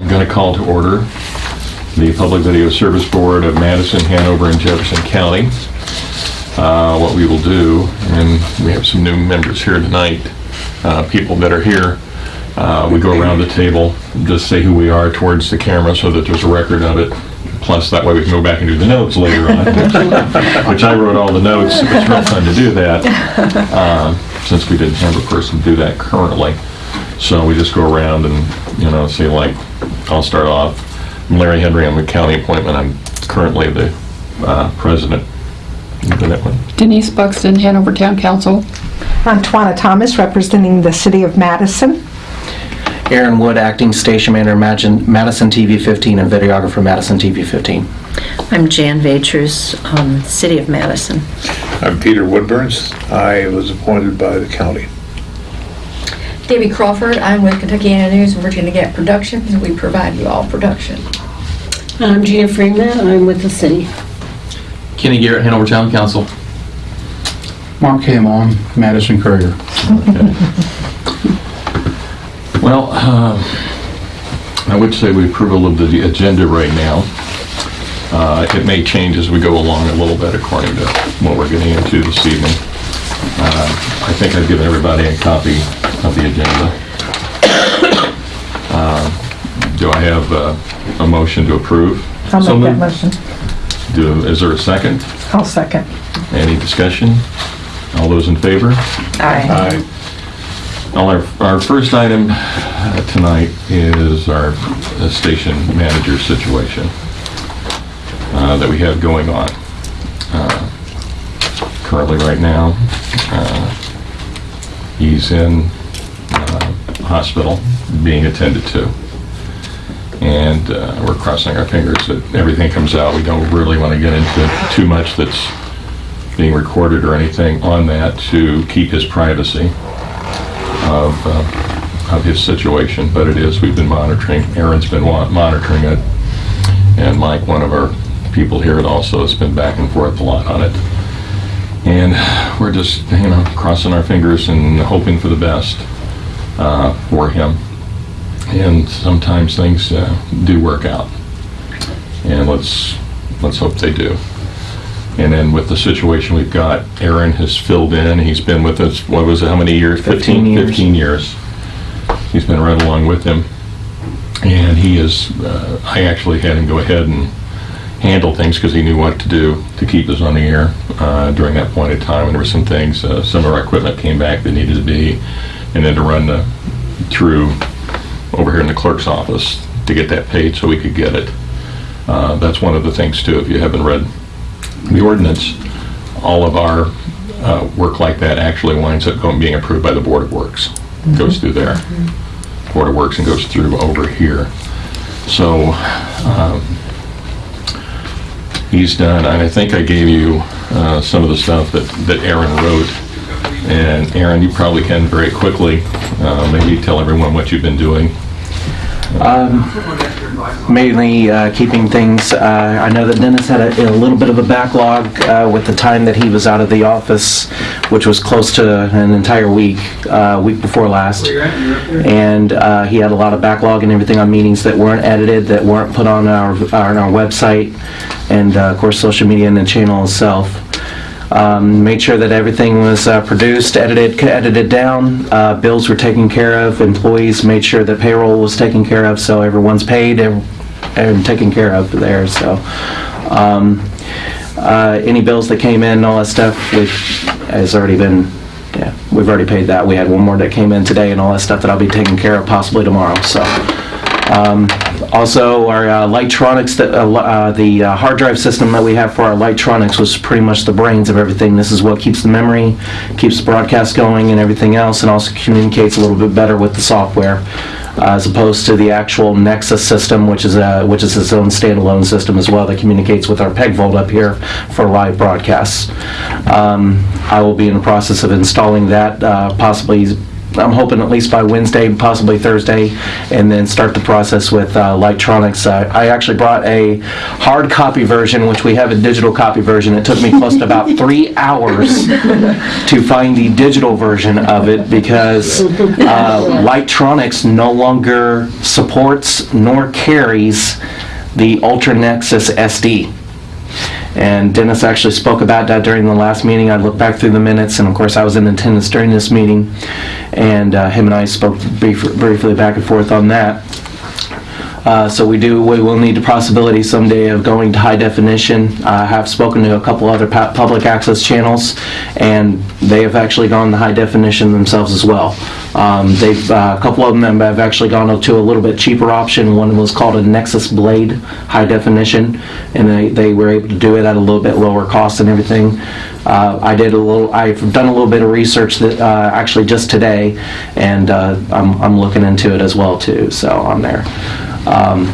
I'm going to call to order the Public Video Service Board of Madison, Hanover, and Jefferson County. Uh, What we will do, and we have some new members here tonight, uh, people that are here, uh, we go around the table, just say who we are towards the camera so that there's a record of it. Plus, that way we can go back and do the notes later on, which I wrote all the notes. It was real fun to do that, uh, since we didn't have a person do that currently. So we just go around and, you know, say like, I'll start off. I'm Larry Henry, I'm a county appointment, I'm currently the uh, president. You do that one? Denise Buxton, Hanover Town Council. I'm Twana Thomas, representing the city of Madison. Aaron Wood, acting station manager, Imagine- Madison TV 15, and videographer, Madison TV 15. I'm Jan Vaters, um, City of Madison. I'm Peter Woodburns. I was appointed by the county. Debbie Crawford, I'm with Kentuckiana News and Virginia Gap Productions, and we provide you all production. I'm Gina Freeman, I'm with the city. Kenny Garrett, Hanover Town Council. Mark Hamon, Madison Courier. Well, um, I would say we approval of the agenda right now. Uh, It may change as we go along a little bit according to what we're getting into this evening. Uh, I think I've given everybody a copy of the agenda. Uh, Do I have uh, a motion to approve? I'll So make that moved. motion. Do, is there a second? I'll second. Any discussion? All those in favor? Aye. Well, our, our first item uh, tonight is our uh, station manager situation uh, that we have going on. Uh, Currently, right now, uh, he's in uh, hospital, being attended to. And uh, we're crossing our fingers that everything comes out. We don't really want to get into too much that's being recorded or anything on that to keep his privacy of, uh, of his situation, but it is, we've been monitoring, Aaron's been monitoring it, and Mike, one of our people here, also has been back and forth a lot on it. And we're just, you know, crossing our fingers and hoping for the best uh, for him. And sometimes things uh, do work out. And let's, let's hope they do. And then with the situation we've got, Aaron has filled in, he's been with us, what was it, how many years? 15 years. 15 years. He's been right along with him. And he is, uh, I actually had him go ahead and handle things because he knew what to do to keep us on the air uh, during that point in time. And there were some things, uh, some of our equipment came back that needed to be, and then to run the, through over here in the clerk's office to get that paid so we could get it. Uh, That's one of the things too, if you haven't read the ordinance, all of our uh, work like that actually winds up going, being approved by the Board of Works. Goes through there. Board of Works and goes through over here. So, um, he's done, and I think I gave you uh, some of the stuff that, that Aaron wrote. And Aaron, you probably can very quickly, uh, maybe tell everyone what you've been doing. Um, Mainly uh, keeping things, uh, I know that Dennis had a a little bit of a backlog uh, with the time that he was out of the office, which was close to an entire week, uh, week before last. And uh, he had a lot of backlog and everything on meetings that weren't edited, that weren't put on our, on our website, and uh, of course, social media and the channel itself. Um, Made sure that everything was uh, produced, edited, edited down, uh, bills were taken care of, employees made sure that payroll was taken care of, so everyone's paid and and taken care of there, so. um, uh, Any bills that came in, and all that stuff, has already been, yeah, we've already paid that. We had one more that came in today and all that stuff that I'll be taking care of possibly tomorrow, so. Um, Also, our uh, Leightronix, that, uh, uh, the uh, hard drive system that we have for our Leightronix was pretty much the brains of everything. This is what keeps the memory, keeps the broadcast going and everything else, and also communicates a little bit better with the software, uh, as opposed to the actual Nexus system, which is a, which is its own standalone system as well that communicates with our PEG Vault up here for live broadcasts. Um, I will be in the process of installing that, uh, possibly I'm hoping at least by Wednesday, possibly Thursday, and then start the process with uh, Leightronix. Uh, I actually brought a hard copy version, which we have a digital copy version. It took me close to about three hours to find the digital version of it because uh, Leightronix no longer supports nor carries the Ultra Nexus SD. And Dennis actually spoke about that during the last meeting. I looked back through the minutes, and of course, I was in attendance during this meeting. And uh, him and I spoke brief- briefly back and forth on that. Uh, So we do, we will need the possibility someday of going to high definition. I have spoken to a couple other public access channels, and they have actually gone to high definition themselves as well. Um, They've, uh, a couple of them have actually gone to a little bit cheaper option. One was called a Nexus Blade High Definition, and they, they were able to do it at a little bit lower cost and everything. Uh, I did a little, I've done a little bit of research that, uh, actually just today, and uh, I'm, I'm looking into it as well too, so I'm there. Um,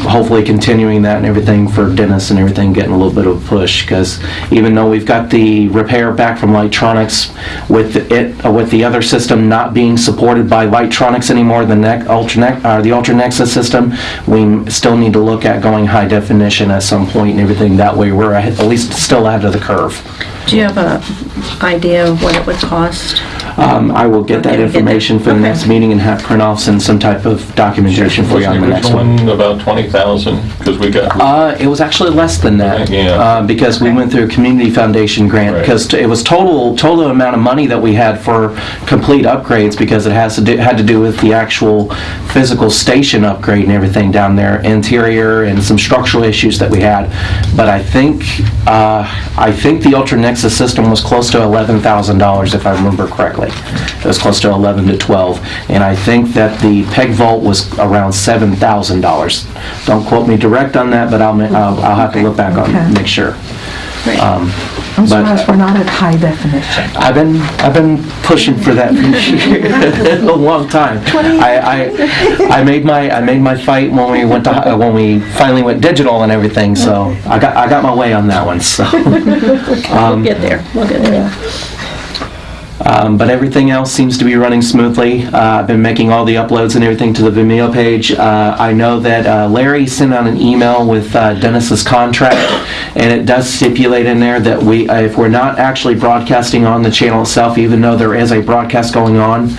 Hopefully continuing that and everything for Dennis and everything, getting a little bit of a push, because even though we've got the repair back from Leightronix, with it, uh, with the other system not being supported by Leightronix anymore, the Nec, Ultra, Nec- uh, the Ultra Nexus system, we still need to look at going high definition at some point and everything, that way we're at least still ahead of the curve. Do you have a idea of what it would cost? Um, I will get that Okay, we get that. information for the Okay. next meeting and have print-offs and some type of documentation for you on the the next original one. one about 20,000? Because we got, Uh, it was actually less than that. Yeah. Uh, because we went through a community foundation grant, Right. because it was total, total amount of money that we had for complete upgrades, because it has to do, had to do with the actual physical station upgrade and everything down there, interior and some structural issues that we had. But I think, uh, I think the Ultra Nexus system was close to eleven thousand dollars, if I remember correctly. It was close to eleven to twelve, and I think that the Peg Vault was around seven thousand dollars. Don't quote me direct on that, but I'll, ma- I'll I'll have to look back on, Okay. make sure. Um, I'm But- surprised we're not at high definition. I've been, I've been pushing for that for a long time. I, I, I made my, I made my fight when we went to, hi- when we finally went digital and everything, so I got, I got my way on that one, so. We'll get there, we'll get there. Um, But everything else seems to be running smoothly. Uh, I've been making all the uploads and everything to the Vimeo page. Uh, I know that uh, Larry sent out an email with uh, Dennis's contract, and it does stipulate in there that we, uh, if we're not actually broadcasting on the channel itself, even though there is a broadcast going on,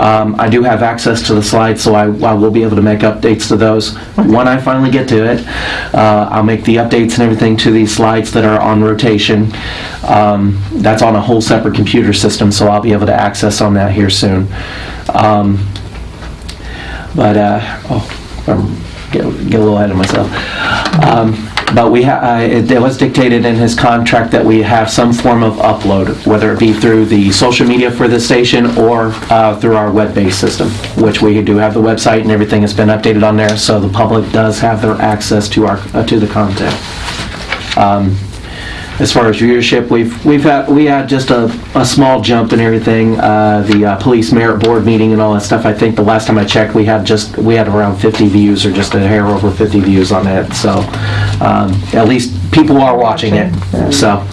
um, I do have access to the slides, so I I will be able to make updates to those. When I finally get to it, uh, I'll make the updates and everything to these slides that are on rotation. Um, That's on a whole separate computer system, so I'll be able to access on that here soon. Um, But, uh, oh, I'm get get a little ahead of myself. But we, ha- uh, it it was dictated in his contract that we have some form of upload, whether it be through the social media for the station or uh, through our web-based system, which we do have the website and everything has been updated on there, so the public does have their access to our, uh, to the content. Um, As far as viewership, we've, we've had, we had just a, a small jump in everything. Uh, The uh, police merit board meeting and all that stuff, I think the last time I checked, we had just, we had around 50 views or just a hair over 50 views on it. So um, at least people are watching it, so.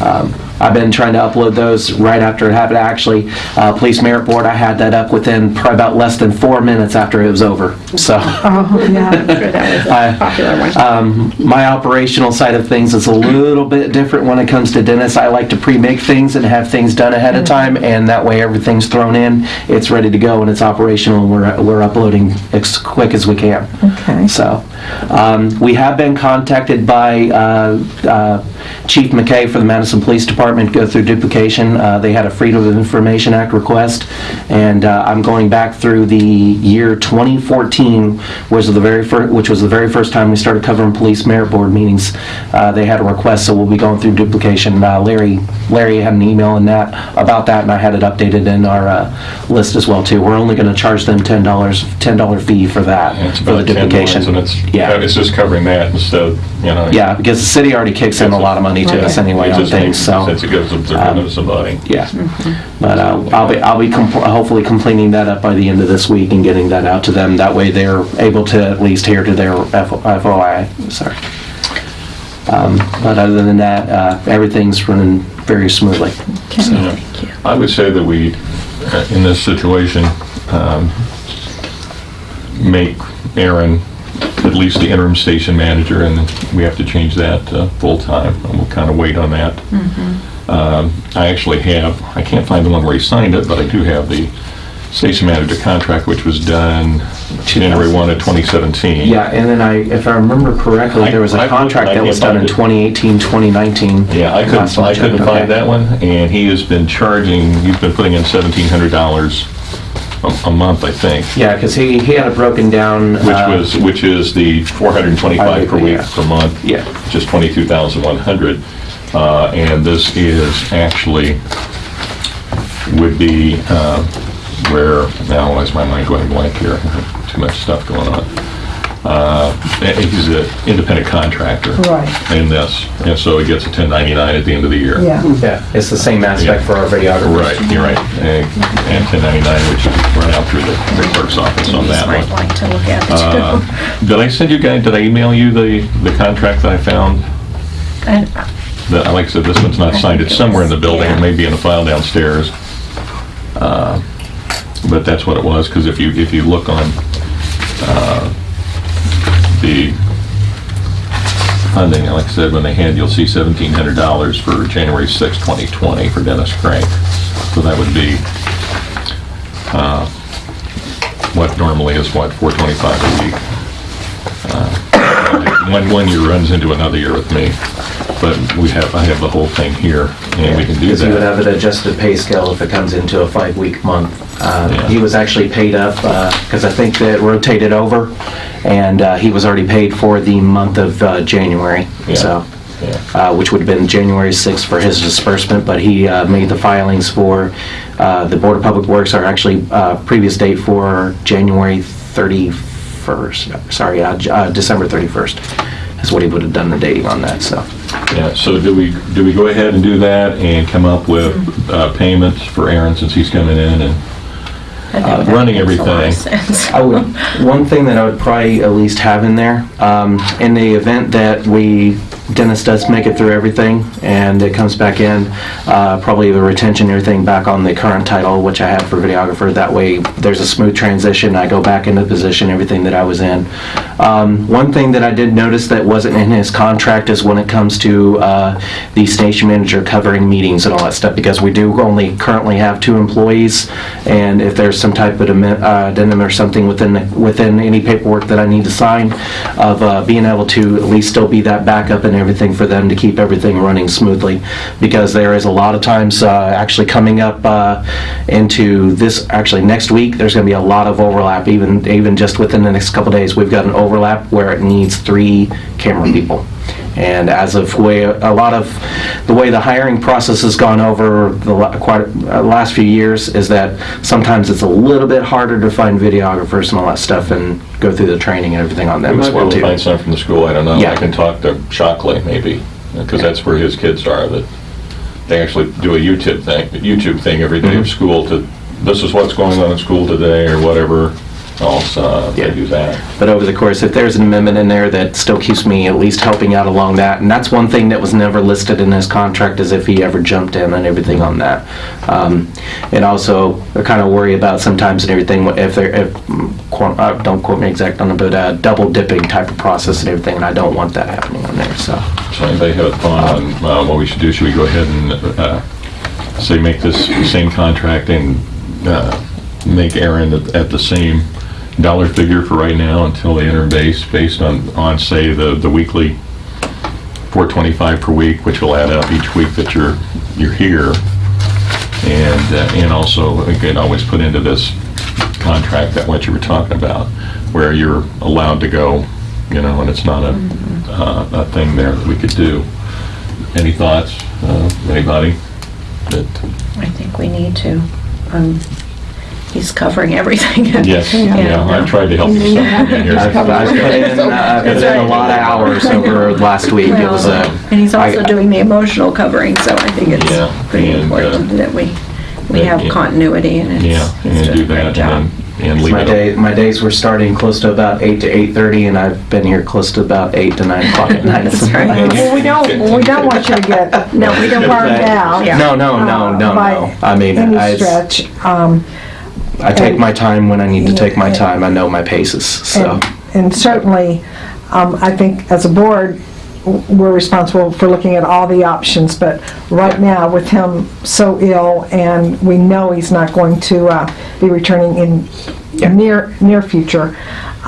um, I've been trying to upload those right after it happened. Actually, uh, Police Merit Board, I had that up within probably about less than four minutes after it was over, so. Oh, yeah. Sure, that was I- popular one. Um, My operational side of things is a little bit different when it comes to Dennis. I like to pre-make things and have things done ahead of time, and that way everything's thrown in, it's ready to go, and it's operational, and we're, we're uploading as quick as we can. Okay. So, um, we have been contacted by uh, uh, Chief McKay for the Madison Police Department, go through duplication. Uh, They had a Freedom of Information Act request, and uh, I'm going back through the year 2014, was the very first, which was the very first time we started covering police merit board meetings. Uh, They had a request, so we'll be going through duplication. Uh, Larry, Larry had an email in that, about that, and I had it updated in our uh, list as well, too. We're only going to charge them $10, $10 fee for that, it's for the duplication. and it's, Yeah. it's just covering that instead, you know. Yeah, because the city already kicks in a lot of money to us anyway It on just things, makes so, sense it goes up to somebody. yeah. But uh, I'll be, I'll be compl- hopefully completing that up by the end of this week and getting that out to them. That way they're able to at least hear to their F- FOI, sorry. Um, But other than that, uh, everything's running very smoothly. Yeah. I would say that we, uh, in this situation, um, make Aaron at least the interim station manager, and we have to change that to full-time, and we'll kind of wait on that. Um, I actually have, I can't find the one where he signed it, but I do have the station manager contract, which was done January 1 of 2017. Yeah, and then I, if I remember correctly, I- there was I a looked, contract that was done in find 2018, 2019. Yeah, I couldn't, I couldn't okay. find that one, and he has been charging, he's been putting in $1,700 a, a month, I think, Yeah, because he, he had it broken down. which uh, was, which is the 425 per week yeah. per month. Yeah. Which is 22,100. Uh, and this is actually, would be, uh, where, now why is my mind going blank here? Too much stuff going on. Uh, he's an independent contractor. Right. In this, and so he gets a 1099 at the end of the year. Yeah. Yeah, it's the same aspect Yeah. for our videographers. Right, you're right. And and 1099, which is run out through the the clerk's office on that Might one. like to look at it Uh, Did I send you guys, did I email you the, the contract that I found? too. And, That, like I said, this one's not signed, it's somewhere in the building, it may be in a file downstairs. Uh, But that's what it was, because if you, if you look on uh, the funding, like I said, when they hand, you'll see $1,700 for January 6, 2020 for Dennis Crank. So that would be uh, what normally is, what, 425 a week? Uh, One, one year runs into another year with me, but we have, I have the whole thing here, and we can do Because you would that. have an adjusted pay scale if it comes into a five-week month. Uh, Yeah. He was actually paid up, because I think that rotated over, and uh, he was already paid for the month of uh, January, Yeah. so, uh, which would have been January 6th for his disbursement, but he uh, made the filings for, uh, the Board of Public Works are actually, uh, previous date for January 31st, sorry, uh, J- uh, December 31st is what he would have done the dating on that, so. Yeah, so do we, do we go ahead and do that and come up with uh, payments for Aaron since he's coming in and Uh, running makes a lot of everything. I would, one thing that I would probably at least have in there, um, in the event that we, Dennis does make it through everything and it comes back in, uh, probably the retention, everything back on the current title, which I have for videographer. That way, there's a smooth transition. I go back into position, everything that I was in. Um, one thing that I did notice that wasn't in his contract is when it comes to, uh, the station manager covering meetings and all that stuff, because we do only currently have two employees, and if there's some type of uh, addendum or something within, the- within any paperwork that I need to sign, of uh, being able to at least still be that backup and everything for them to keep everything running smoothly, because there is a lot of times, uh, actually coming up uh, into this, actually next week, there's going to be a lot of overlap, even, even just within the next couple days, we've got an overlap where it needs three camera people. And as of way, a lot of, the way the hiring process has gone over the la- quite, uh, last few years is that sometimes it's a little bit harder to find videographers and all that stuff and go through the training and everything on we them might as well too. find some from the school, I don't know. Yeah. I can talk to Shockley maybe, because that's where his kids are, that they actually do a YouTube thing, YouTube thing every day Mm-hmm. of school to, this is what's going on in school today or whatever else, uh, Yeah. do that. But over the course, if there's an amendment in there that still keeps me at least helping out along that, and that's one thing that was never listed in his contract, is if he ever jumped in and everything on that. Um, And also, I kind of worry about sometimes and everything, if there, if, uh, don't quote me exact on it, but uh, double dipping type of process and everything, and I don't want that happening on there, so. So anybody have a thought on uh, what we should do? Should we go ahead and, uh, say, make this same contract and uh, make Aaron at at the same dollar figure for right now until they enter base, based on, on, say, the, the weekly 425 per week, which will add up each week that you're, you're here. And, uh, and also, could always put into this contract that what you were talking about, where you're allowed to go, you know, and it's not a, uh, a thing there that we could do. Any thoughts, uh, anybody? That, I think we need to. Um, He's covering everything. yes, yeah, I tried to help you some in. I've I've put in, uh, I've put in a lot of hours over last week. It was a. And he's also I- doing the emotional covering, so I think Yeah, it's pretty and, uh, important that we, we have yeah. continuity and it's. Yeah, he's and doing do a great job. and then and leave My it. day, my days were starting close to about 8 to 8:30, and I've been here close to about 8 to 9 o'clock at night. That's right. Well, we don't, we don't want you to get No, we don't want burned out. No, no, no, no, by no. I mean, Any I, stretch. Um, I take my time when I need to take my time. I know my paces, so. And and certainly, um, I think as a board, we're responsible for looking at all the options, but right now, with him so ill, and we know he's not going to uh, be returning in near, near future,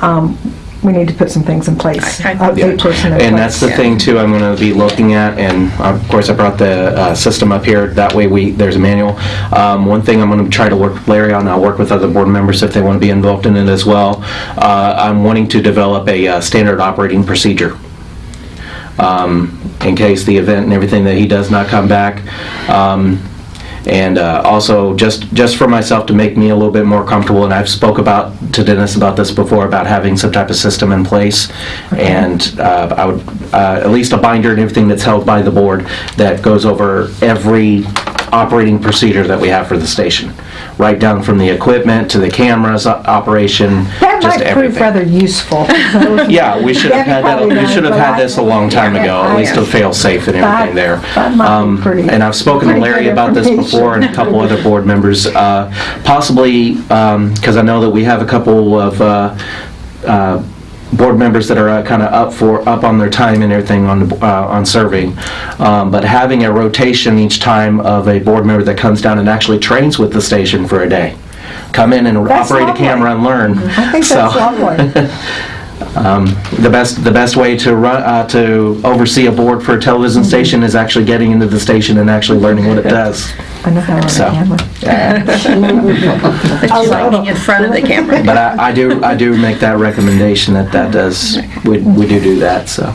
um, we need to put some things in place. I- I- A person in And that's the place. thing too, I'm gonna be looking at, and of course I brought the uh, system up here, that way we, there's a manual. Um, One thing I'm gonna try to work with Larry on, I'll work with other board members if they wanna be involved in it as well. Uh, I'm wanting to develop a uh, standard operating procedure. um, in case the event and everything that he does not come back. Um, And uh, also, just, just for myself to make me a little bit more comfortable, and I've spoke about, to Dennis about this before, about having some type of system in place. And uh, I would, uh, at least a binder and everything that's held by the board that goes over every operating procedure that we have for the station. Right down from the equipment to the cameras, operation, That just might everything. prove rather useful. Yeah, we should have had that, we should have had this a long time ago, at least a fail-safe and That- everything there. that might be Um, pretty- And I've spoken to Larry about this before and a couple other board members, uh, possibly, because I know that we have a couple of uh, uh, board members that are kind of up for, up on their time and everything on, the- uh, on serving. Um, But having a rotation each time of a board member that comes down and actually trains with the station for a day. Come in and That's operate a camera and learn. I think So- that's lovely. the best the best way to run uh, to oversee a board for a television mm-hmm. station is actually getting into the station and actually learning what it does. I know how to So, handle it. yeah. But you're in front of the camera. But I, I do I do make that recommendation that that does we, we do do that. So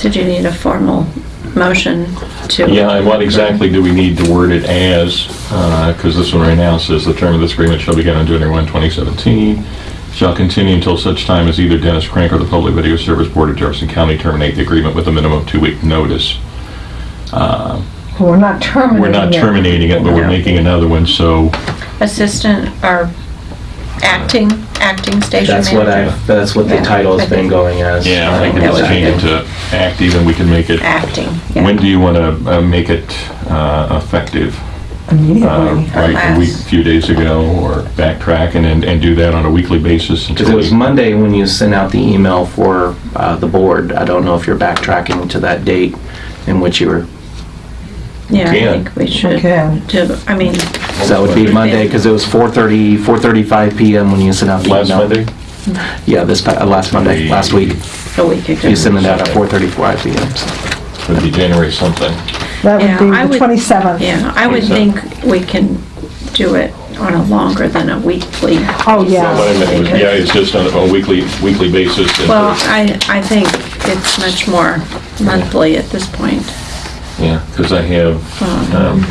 Did you need a formal motion to? Yeah, and what exactly do we need to word it as? Uh, because this one right now says, "The term of this agreement shall begin on January 1, 2017, shall continue until such time as either Dennis Crank or the Public Video Service Board of Jefferson County terminate the agreement with a minimum of two-week notice." Uh, We're not terminating We're not it. terminating it, but we're making another one, so Assistant or acting, acting station that's what I manager? that's what the Yeah, title's been going as. yeah, I can That just would be change it to active, and we can make it, Acting, yeah. when do you want to make it uh, effective? Uh, Immediately. Right, a week, Last. few days ago, or backtrack and, and and do that on a weekly basis Because it was. Monday when you sent out the email for uh, the board. I don't know if you're backtracking to that date in which you were. Yeah, I can. think we should Okay. do, I mean, So that would be Monday because it was 4:30 4:35 p.m. when you sent out the Last email. Monday? Yeah, this pa- uh, last Monday, last week. a week ago. You sent it out at 4:35 p.m. so. It'd be January something. That Yeah, would I be the would- 27th. Yeah, I would think we can do it on a longer than a weekly. Oh, Well, what yeah. I meant was, yeah, it's just on a weekly, weekly basis. and- Well, I, I think it's much more monthly at this point. Yeah, because I have, um,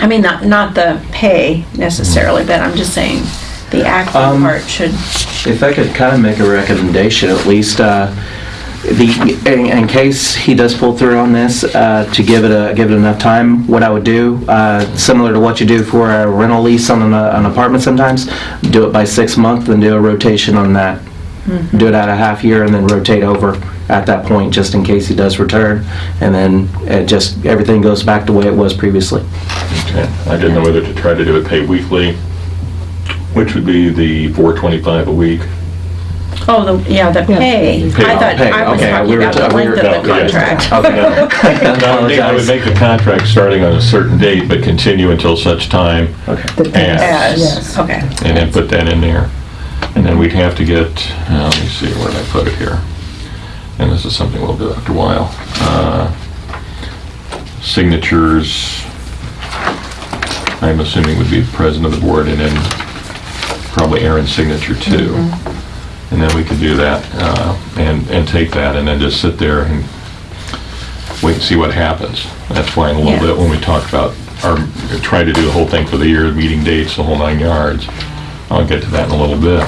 I mean, not, not the pay necessarily, but I'm just saying the acting Um, part should, If I could kind of make a recommendation, at least, uh, the, in, in case he does pull through on this, uh, to give it a, give it enough time, what I would do, uh, similar to what you do for a rental lease on an, uh, an apartment sometimes, do it by six months, and do a rotation on that. Do it at a half year and then rotate over at that point, just in case he does return. And then it just, everything goes back the way it was previously. okay, I didn't know whether to try to do it pay weekly, which would be the 425 a week. Oh, the, yeah, the pay. Pay, I thought, pay, I was okay, talking we were about ta- the we were- length of the no, yeah. contract. Okay. No, I think I would make the contract starting on a certain date, but continue until such time, Okay. As. As, Yes. okay. and then put that in there. And then we'd have to get, uh, let me see, where did I put it here? And this is something we'll do after a while. Uh, Signatures, I'm assuming would be the president of the board, and then probably Aaron's signature too. And then we could do that, uh, and, and take that, and then just sit there and wait and see what happens. That's why in a little Yeah. bit, when we talk about our, try to do the whole thing for the year, meeting dates, the whole nine yards, I'll get to that in a little bit.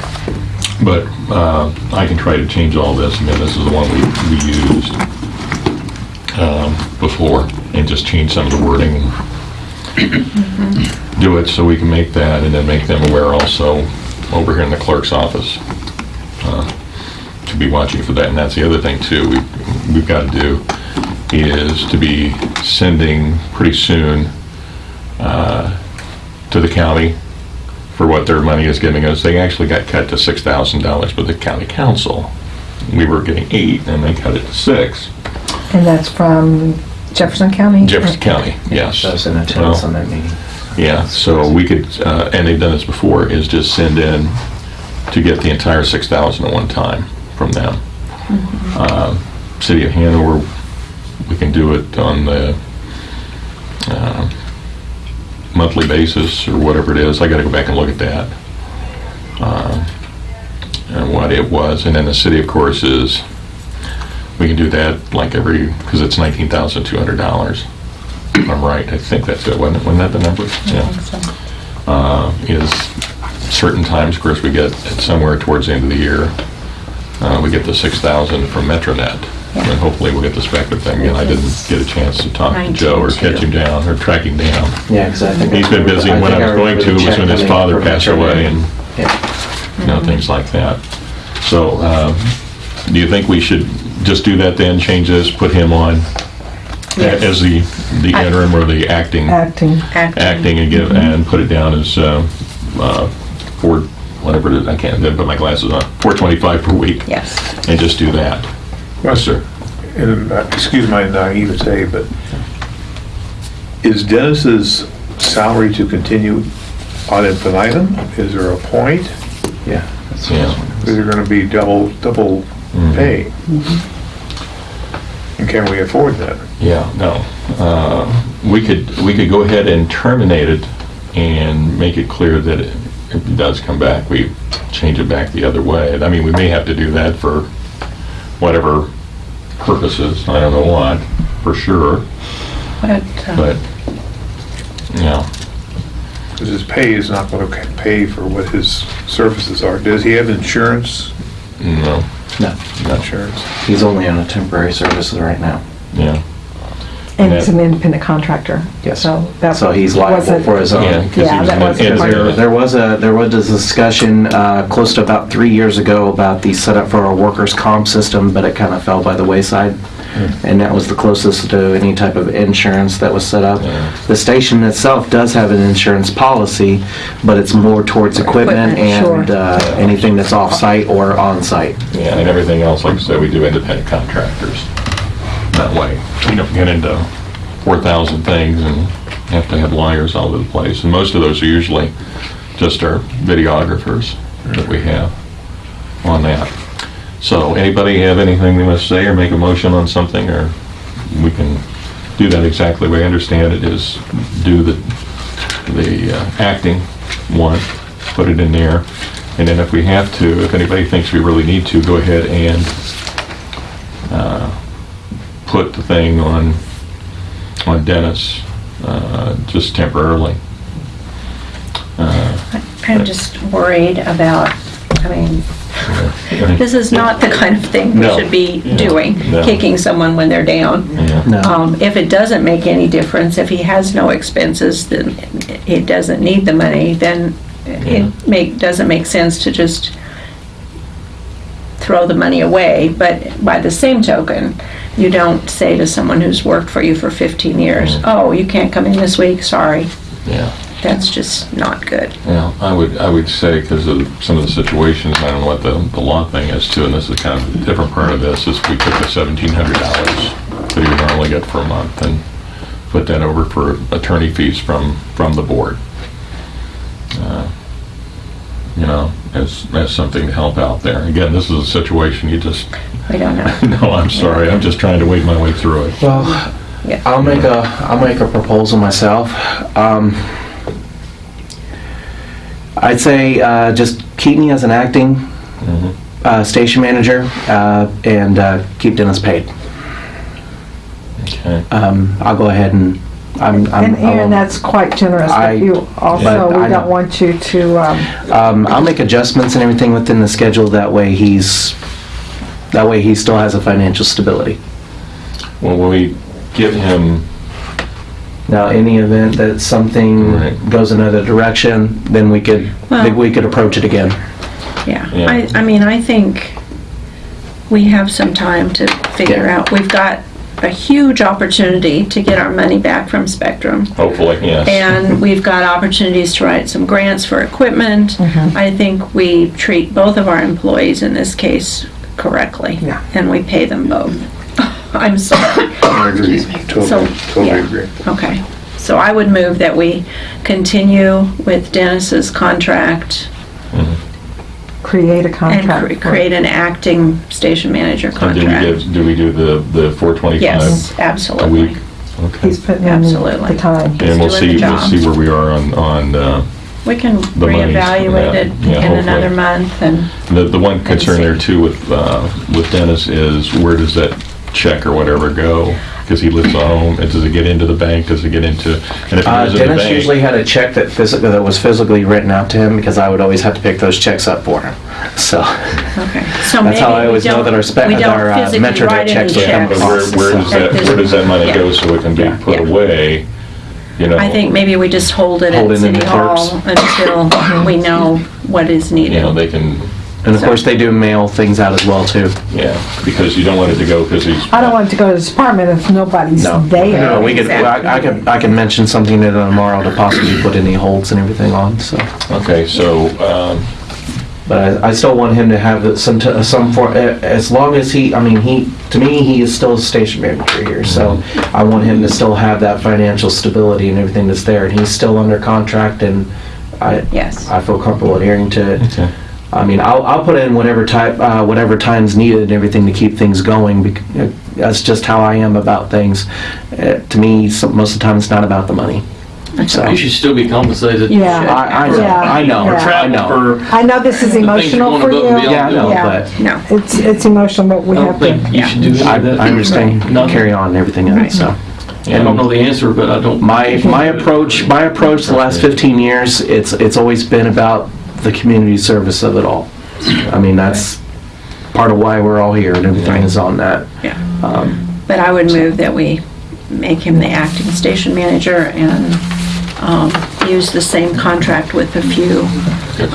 But uh, I can try to change all this, I mean, this is the one we, we used um, before, and just change some of the wording. Do it so we can make that, and then make them aware also over here in the clerk's office uh, to be watching for that. And that's the other thing too, we- we've got to do is to be sending pretty soon uh, to the county for what their money is giving us. They actually got cut to $6,000 by the county council. We were getting eight and they cut it to six. And that's from Jefferson County? Jefferson County, yes. I was in attendance Well, on that meeting. Yeah, so we could, uh, and they've done this before, is just send in to get the entire 6,000 at one time from them. Uh, City of Hanover, we can do it on the uh, monthly basis or whatever it is. I gotta go back and look at that. Uh, And what it was. And then the city, of course, is, we can do that like every, because it's $19,200. If I'm right, I think that's it, wasn't it? Wasn't that the number? Yeah. Uh, Is certain times, of course, we get it somewhere towards the end of the year, uh, we get the 6,000 from Metronet. And hopefully we'll get the Spectre thing. And I didn't get a chance to talk to Joe or catch him down or track him down. Yeah, because I think. He's been busy, and when I was going to was when his father passed away and, Yeah. you know, things like that. So, um, do you think we should just do that then, change this, put him on Yes. as the, the I- interim or the acting? Acting. acting and give, and put it down as, uh, uh, four, whatever it is, I can't, then put my glasses on, four twenty-five per week, Yes. and just do that. Yes, sir. And, uh, excuse my naivete, but is Dennis's salary to continue ad infinitum? Is there a point? Yeah. that's- Yeah. Is there gonna be double, double Mhm. pay? And can we afford that? Yeah, no. Uh, We could, we could go ahead and terminate it and make it clear that it- if it does come back, we change it back the other way. I mean, we may have to do that for whatever purposes, I don't know what, for sure, But, uh, but, you know, Because his pay is not gonna pay for what his services are. Does he have insurance? no, No, no, Insurance. he's only on a temporary services right now. yeah. And he's an independent contractor. Yes. So that's. So he's liable wasn't- for his own. Yeah, own. 'cause he Yeah, was that an was- engineer. There, there was a, there was a discussion, uh, close to about three years ago about the setup for our workers' comp system, but it kind of fell by the wayside. And that was the closest to any type of insurance that was set up. Yeah. The station itself does have an insurance policy, but it's more towards equipment Equipment, and, sure. uh, anything that's off-site or on-site. Yeah, and everything else, like I said, we do independent contractors. That way, we don't get into 4,000 things and have to have lawyers all over the place. And most of those are usually just our videographers that we have on that. So anybody have anything they must say or make a motion on something, or we can do that exactly the way I understand it, is do the, the uh, acting one, put it in there, and then if we have to, if anybody thinks we really need to, go ahead and uh, put the thing on, on Dennis, uh, just temporarily. Uh, I'm just worried about, I mean, yeah. this is not the kind of thing we No. should be Yeah. doing, No. kicking someone when they're down. Yeah. No. Um, If it doesn't make any difference, if he has no expenses, then he doesn't need the money, then Yeah. it make, doesn't make sense to just throw the money away. But by the same token, you don't say to someone who's worked for you for 15 years, Mm. oh, you can't come in this week, sorry. Yeah. That's just not good. Yeah, I would, I would say, because of some of the situations, I don't know what the, the law thing is too, and this is kind of a different part of this, is we took the seventeen hundred dollars that you would normally get for a month and put that over for attorney fees from, from the board. Uh, You know, as, as something to help out there. Again, this is a situation you just, We don't know. no, I'm sorry, I'm just trying to wade my way through it. Well, Yeah. I'll make a, I'll make a proposal myself. Um, I'd say, uh, just keep me as an acting, Mhm. uh, station manager, uh, and, uh, keep Dennis paid. Okay, Um, I'll go ahead and, I'm, I'm. And Aaron, that's quite generous I- of you also. but We I know- don't want you to, um, Um, I'll make adjustments and everything within the schedule, that way he's, that way he still has a financial stability. well, when we give him Now, any event that something Right. goes another direction, then we could, Well- we could approach it again. Yeah, Yeah. I, I mean, I think we have some time to figure Yeah. out. We've got a huge opportunity to get our money back from Spectrum. Hopefully, yes. And we've got opportunities to write some grants for equipment. Mm-hmm. I think we treat both of our employees in this case correctly. Yeah. And we pay them both. I'm sorry. I agree, So, totally, totally yeah. agree. Okay. So I would move that we continue with Dennis's contract Create a and contract. cre- for- create an acting station manager And do we contract. give, do we do the, the 425? Yes, A absolutely. week? Okay. He's putting in Absolutely. the time. And we'll doing see, the we'll job. see where we are on, on, uh, We can The money's- reevaluate it yeah, in hopefully. another month and, the, the one concern there too with, uh, with Dennis is where does that check or whatever go? Because he lives at home, and does it get into the bank, does it get into, and if it Uh, goes in the Dennis usually bank? had a check that physically, that was physically written out to him because I would always have to pick those checks up for him. So, okay. So That's how maybe I we always know don't- that our spe- we don't our, uh, physically Metronet write any checks would come But checks. where, where does that, where does that money go so it can be Yeah. put Yeah. away, you know? I think maybe we just hold it Hold at it in City Hall clerks. until we know what is You know, needed. they can, and of course, they do mail things out as well too. yeah, because you don't want it to go, because he's. I don't want it to go to the department if nobody's No. there. No, we could, I I could, I can mention something to them tomorrow to possibly put any holds and everything on, so. Okay, so, um, But I, I still want him to have some, t- some for, as long as he, I mean, he, to me, he is still a station manager here, so I want him to still have that financial stability and everything that's there, and he's still under contract, and I, Yes. I feel comfortable adhering to it. okay. I mean, I'll, I'll put in whatever type, uh, whatever time's needed and everything to keep things going, bec- uh, that's just how I am about things. Uh, To me, some, most of the time, it's not about the money. So, You should still be compensated. Yeah. I, I know, Yeah. I know, Yeah. I Travel know. for, I know this is emotional for you. beyond. Yeah, I know, Yeah. but No. It's, it's emotional, but we I don't have think to. you should do any I, of that. I understand, No. carry on and everything else, so. I don't know the answer, but I don't. My, my approach, my approach the last 15 years, it's, it's always been about the community service of it all. I mean, that's part of why we're all here and everything is on that. Yeah. Um, But I would move that we make him the acting station manager and um, use the same contract with a few. Good.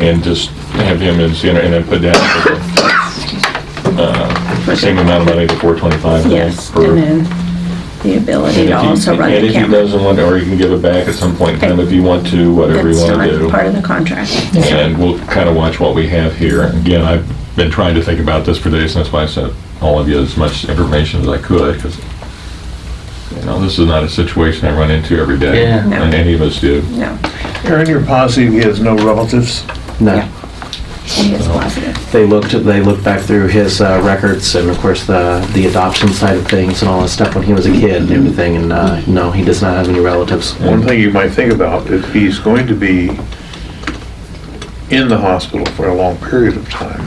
And just have him as, you know, and then put down the, uh, same amount of money, the 425. Yes, per- and then the ability to also run And the if he camera. doesn't want, or you can give it back at some point in time if you want to, whatever you That's want to do. part of the contract. And we'll kind of watch what we have here. Again, I've been trying to think about this for days, and that's why I sent all of you as much information as I could, because, you know, this is not a situation I run into every day. Yeah. No. And any of us do. No, Aaron, you're positive he has no relatives? No, Yeah. he is positive. they looked, they looked back through his uh, records and of course the, the adoption side of things and all that stuff when he was a kid and everything, and, uh, no, he does not have any relatives. One thing you might think about, if he's going to be in the hospital for a long period of time,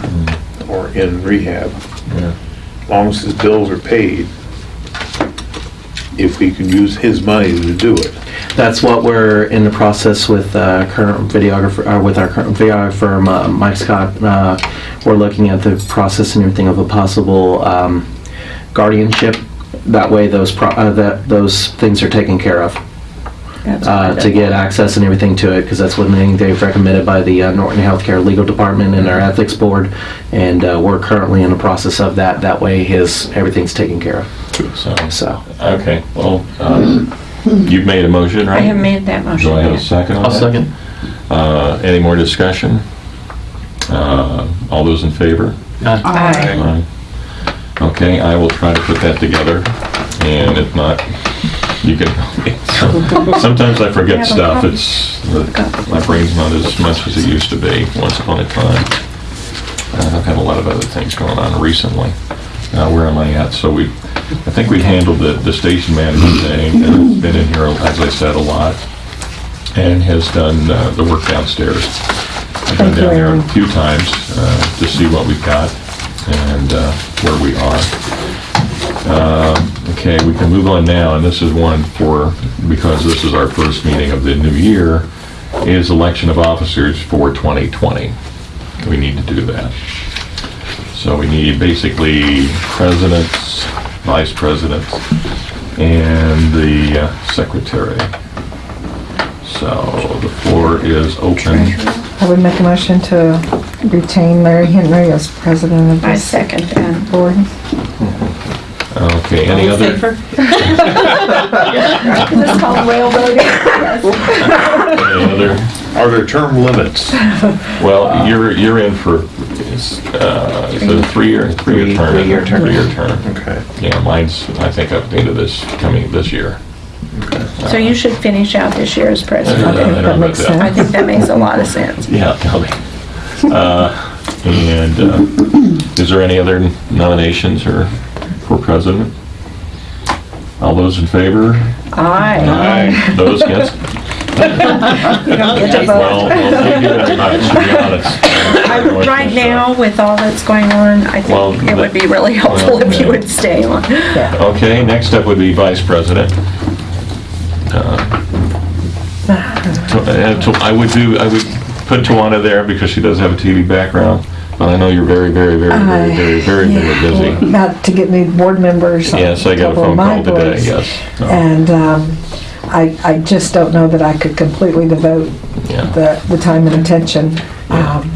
or in rehab, Yeah. as long as his bills are paid, if we can use his money to do it. That's what we're in the process with uh, current videographer, uh, with our current videographer, uh, Mike Scott. Uh, We're looking at the process and everything of a possible um, guardianship. That way those, uh, that, those things are taken care of. That's uh, to get access and everything to it, because that's one thing they've recommended by the uh, Norton Healthcare Legal Department and our Ethics Board, and uh, we're currently in the process of that. That way, his, everything's taken care of, So, so. okay, well, um, you've made a motion, right? I have made that motion. Do I have a second I'll that? second. Uh, Any more discussion? Uh, All those in favor? Aye. Aye. Aye. Okay, I will try to put that together, and if not, you can, help me. sometimes I forget stuff, it's, my brain's not as much as it used to be once upon a time. Uh, I've had a lot of other things going on recently. Uh, Where am I at? So we, I think we've handled the, the station manager thing, and it's been in here, as I said, a lot, and has done uh, the work downstairs. I've been down there a few times uh, to see what we've got and uh, where we are. Uh, Okay, we can move on now, and this is one for, because this is our first meeting of the new year, is election of officers for 2020. We need to do that. So we need basically presidents, vice presidents, and the uh, secretary. So the floor is open. I would make a motion to retain Larry Henry as president of I this second that. board. Okay, any other? This called railroading? Any other? Are there term limits? Well, you're, you're in for, is uh, is it a three-year, three-year Three- term? three-year term. Three-year term. Okay. Yeah, mine's, I think, up into this, coming this year. So you should finish out this year as president. don't know- I that makes about I think that makes a lot of sense. Yeah, tell me. Uh, And uh, is there any other nominations or for president? All those in favor? Aye. Aye. Those against? You don't get to vote. Well, well, thank you very much, to be honest. I- Right now, with all that's going on, I Well, think it would be really helpful if you would stay on. Okay, next up would be vice president. Uh, to- uh, to- I would do, I would put Tawana there because she does have a TV background, I know you're very, very, very, very, very, very, very busy. About to get new board members. Yes, I got a phone call today, boards. yes. And um, I, I just don't know that I could completely devote Yeah, the, the time and attention. Um,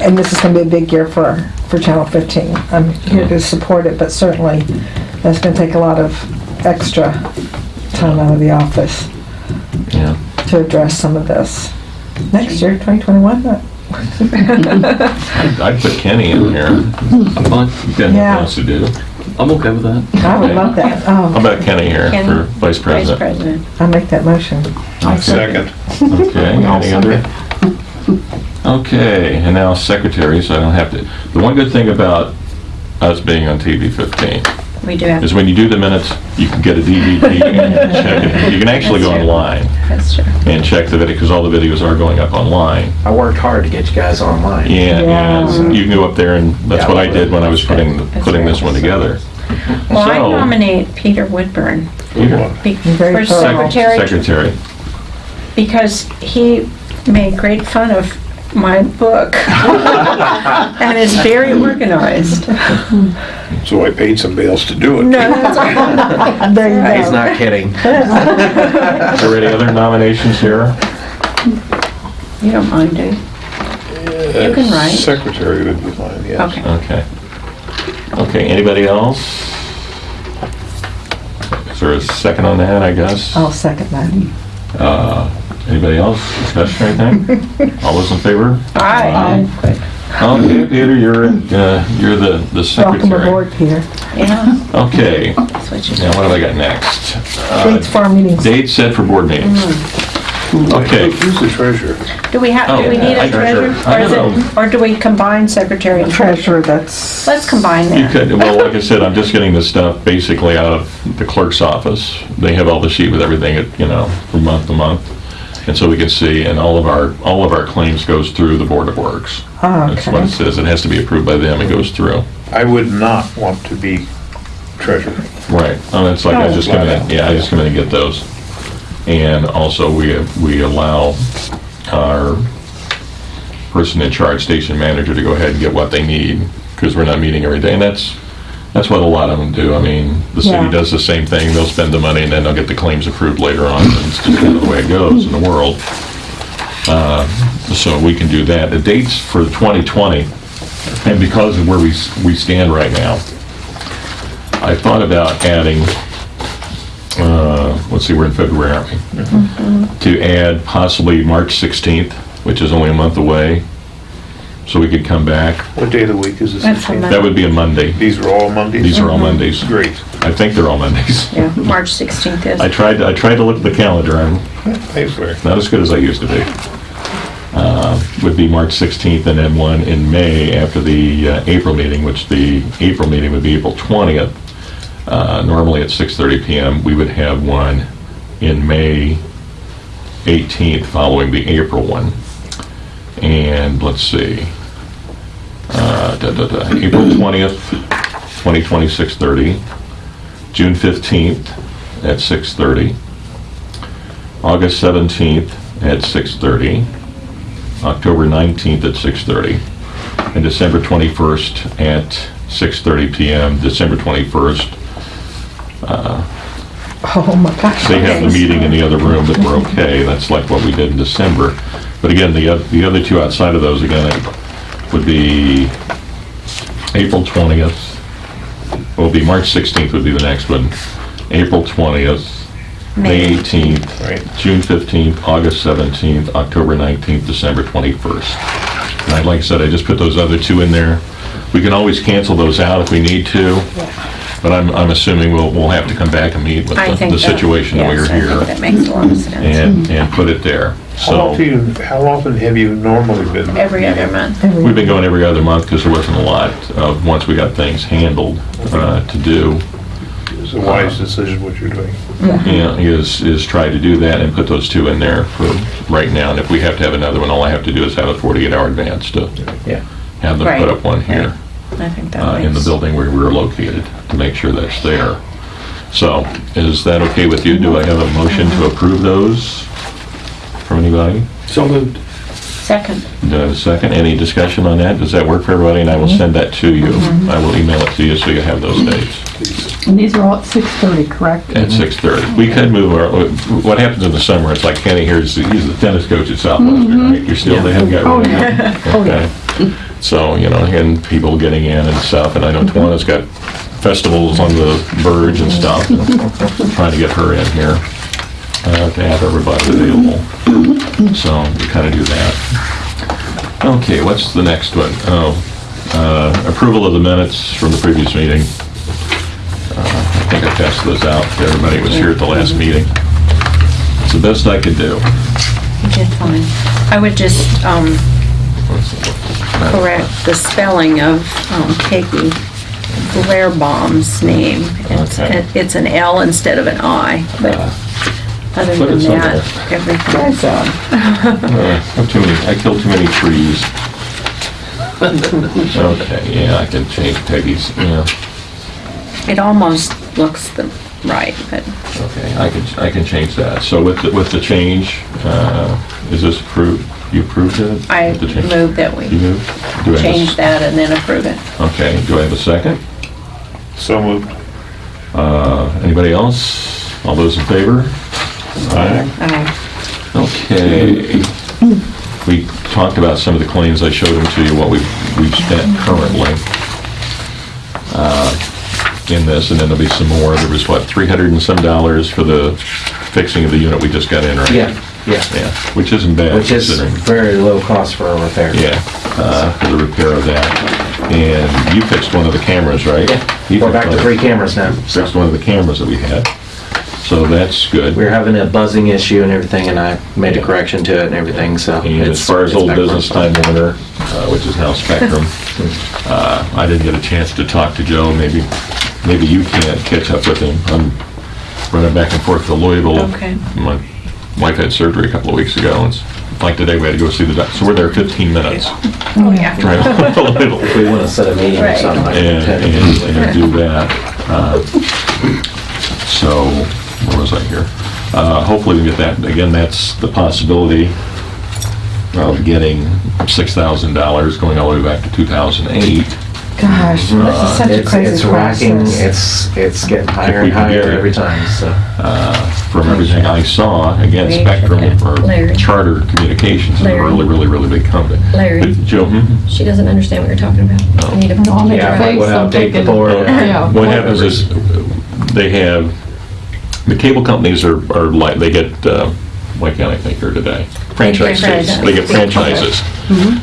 And this is gonna be a big year for, for Channel 15. I'm here to support it, but certainly that's gonna take a lot of extra time out of the office yeah. to address some of this. Next year, 2021, uh, I'd I'd put Kenny in here. I'm fine. He's got Yeah. nothing else to do. I'm okay with that. I would love that. How Oh, about Kenny here Kenny, for vice Vice president? president. I'll make that motion. Second. Okay, any other? Okay, and now secretary, so I don't have to, the one good thing about us being on TV 15 We do have, is when you do the minutes, you can get a DVD and check it. You can actually go true. online that's true. and check the video, because all the videos are going up online. I worked hard to get you guys online. Yeah, Yeah. and you can go up there and, that's what I did when I was putting, putting this one together. Well, I So- nominate Peter Woodburn Peter, be- Very for thorough. secretary Secretary. because he made great fun of my book and it's very organized. So I paid somebody else to do it. No, that's all. There you He's not kidding. Is there any other nominations here? You don't mind, do you? You can write. Secretary would be fine, yes. Okay. Okay. Okay, anybody else? Is there a second on that, I guess? I'll second that. Uh, Anybody else? Discussion or anything? All those in favor? Aye. Okay, Peter, you're, uh, you're the the Welcome secretary. aboard, Peter. Yeah, Okay, that's what you now what have I got next? Uh, Dates for our meetings. Date set for board meetings. Okay. Who's the treasurer? Do we have, do we Oh, need I- a treasurer? I Or is don't it, or do we combine secretary and treasurer? Treasurer, that's. Let's combine You that. could, well, like I said, I'm just getting this stuff basically out of the clerk's office. They have all the sheet with everything, you know, from month to month. And so we can see, and all of our, all of our claims goes through the Board of Works. Oh, That's what it okay. says. It has to be approved by them. It goes through. I would not want to be treasurer. Right. Oh, it's like I just come in, yeah, I just come in and get those. And also, we, we allow our person in charge, station manager, to go ahead and get what they need, because we're not meeting every day. And that's, that's what a lot of them do. I mean, the city Yeah. does the same thing. They'll spend the money and then they'll get the claims approved later on. And It's just kind of the way it goes in the world. Uh, So we can do that. The dates for 2020, and because of where we, s- we stand right now, I thought about adding, uh, let's see, we're in February, aren't we? To add possibly March 16th, which is only a month away, so we could come back. What day of the week is this? That's a That would be a Monday. These are all Mondays? These are all Mondays. Great. I think they're all Mondays. Yeah, March 16th is. I tried, I tried to look at the calendar, I'm Thanks, Larry. not as good as I used to be. Uh, Would be March 16th, and then one in May after the uh, April meeting, which the April meeting would be April 20th. Uh, Normally at 6:30 PM, we would have one in May 18th, following the April one. And let's see, uh, da, da, da, April 20th, 2020, 6:30. June 15th at 6:30. August 17th at 6:30, October 19th at 6:30, and December 21st at 6:30 PM, December 21st, uh, Oh, my gosh. They have the meeting in the other room, but we're okay. That's like what we did in December. But again, the, the other two outside of those, again, would be April 20th, will be March 16th would be the next one, April 20th, May 18th, Right. June 15th, August 17th, October 19th, December 21st. And I- like I said, I just put those other two in there. We can always cancel those out if we need to, but I'm, I'm assuming we'll, we'll have to come back and meet with I the think the that- situation that we yes, are I think here that makes a lot of sense. and, and put it there. How often, you- how often have you normally been? Every other month. we've been going every other month because there wasn't a lot of, once we got things handled, uh, to do. It's a wise decision what you're doing. Yeah, is, is try to do that and put those two in there for right now. And if we have to have another one, all I have to do is have a 48-hour advance to Yeah. have them Right. put up one here. I think that uh, in the makes, building where we're located, to make sure that's there. So, is that okay with you? Do I have a motion to approve those from anybody? So moved. second. Do I have a second? Any discussion on that? Does that work for everybody? And I will send that to you. I will email it to you so you have those dates And these are all at 6:30, correct? at 6:30. We could move our, what happens in the summer, it's like Kenny here's, he's the tennis coach at Southwestern, right? You're still, they haven't got Oh, rid of yeah. him. Okay. So, you know, and people getting in and stuff, and I know Tawana's got festivals on the verge and stuff, and trying to get her in here, uh, to have everybody available. So, we kind of do that. Okay, what's the next one? Oh, uh, approval of the minutes from the previous meeting. Uh, I think I passed those out to everybody who was here at the last meeting. It's the best I could do. You did fine. I would just, um, correct the spelling of, um, Peggy Blairbaum's name. It's, Okay. it's an L instead of an I, but other Put than that, somewhere. everything. Nice, uh, too many, I killed too many trees. Okay, yeah, I can change Peggy's, yeah, It almost looks the, right, but okay, I can, I can change that. So with, the with the change, uh, is this approved? You approved it? I With the change? move that You we moved? Do I have a s- change that and then approve it. Okay, do I have a second? So moved. Uh, anybody else? All those in favor? Aye. Uh, Okay. We talked about some of the claims, I showed them to you, what we've, we've spent currently uh, in this, and then there'll be some more. There was, what, 300 and some dollars for the fixing of the unit we just got in, right? Yeah, yeah. Yeah, which isn't bad Which is considering. very low cost for a repair. Yeah, uh, for the repair of that. And you fixed one of the cameras, right? You We're fixed back to three cameras now. Fixed one of the cameras that we had. So that's good. We were having a buzzing issue and everything, and I made a correction to it and everything, so. And it's- as far as it's old back business Time Warner, uh, which is now Spectrum, uh, I didn't get a chance to talk to Joe. Maybe, maybe you can't catch up with him. I'm running back and forth to Louisville. Okay. My wife had surgery a couple of weeks ago, and it's like today, we had to go see the doctor. so we're there 15 minutes. Oh, yeah. Right, to Louisville. If we want to set a meeting or Right. something. I and, can attend. and and do that. Uh, So, where was I here? Uh, Hopefully we get that, again, that's the possibility of getting $6,000 going all the way back to 2008. Gosh, this is such a It's, crazy it's racking, process. it's, it's getting higher we and can get higher it. every time, so. From everything I saw, again, Spectrum or Larry. Charter Communications is a Larry. really, really, really big company. Larry. But Joe, hmm? She doesn't understand what you're talking about. You need to. No, I'll make Yeah, a face, we'll I'm update the thinking. board. Yeah. What happens is, they have, the cable companies are, are like, they get, uh, why can't I think here today? Franchise Franchise. They get franchises.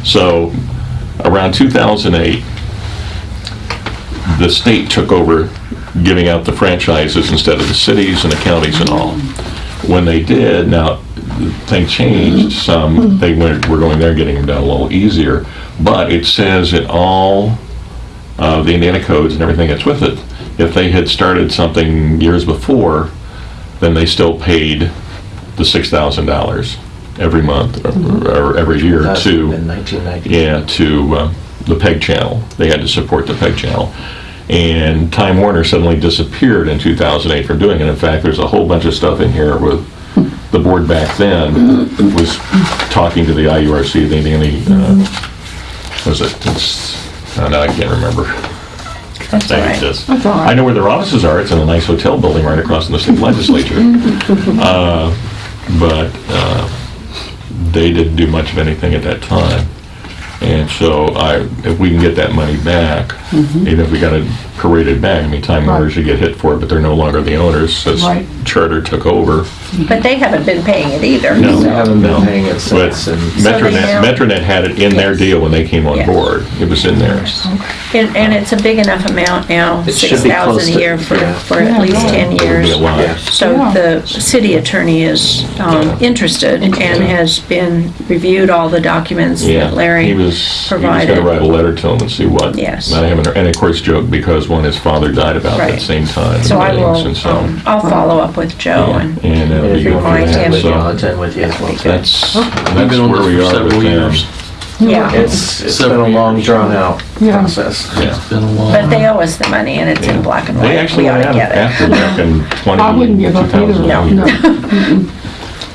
So, around 2008, the state took over giving out the franchises instead of the cities and the counties and all. When they did, now, thing changed some, they went, were going there, getting them done a little easier, but it says in all uh, the Indiana codes and everything that's with it, if they had started something years before, then they still paid the $6,000 every month or- or every year to In 1990. yeah, to uh, the PEG channel. They had to support the PEG channel. And Time Warner suddenly disappeared in 2008 from doing it. In fact, there's a whole bunch of stuff in here with, the board back then was talking to the IURC, the Indiana, uh, was it, it's, oh, now I can't remember. That's all right. That's all right. I know where their offices are. It's in a nice hotel building right across from the state legislature. Uh, But uh, they didn't do much of anything at that time. And so I, if we can get that money back, mm-hmm. even if we got it prorated back, I mean, Time Warner should get hit for it, but they're no longer the owners since Right. Charter took over. But they haven't been paying it either. No. They haven't No. been paying it But since, and So they Metronet, now- Metronet had it in their Yes. deal when they came on Yes. board. It was in theirs. And, and it's a big enough amount now, It should six be close thousand a to- year for, yeah. for at least ten It'll be years. a lot. Yeah. So Yeah. the city attorney is, um, interested and has been, reviewed all the documents Yeah, that Larry he was, he was provided. gonna write a letter to him and see what. Yes. And I haven't, and of course joked because when his father died about that same time. So I and will, And so, um, I'll follow up with Joe yeah, and, and that'll be if you good want for remind to them. him. with So attend with you as well. That's, We've that's been on where this we for are several with them. yeah. It's, it's been Several a long, years. drawn-out Yeah. process. Yeah. It's been a while. But they owe us the money and it's in black and They white. actually We ought went to out get it. after back in twenty, I wouldn't give up either. 2000. No.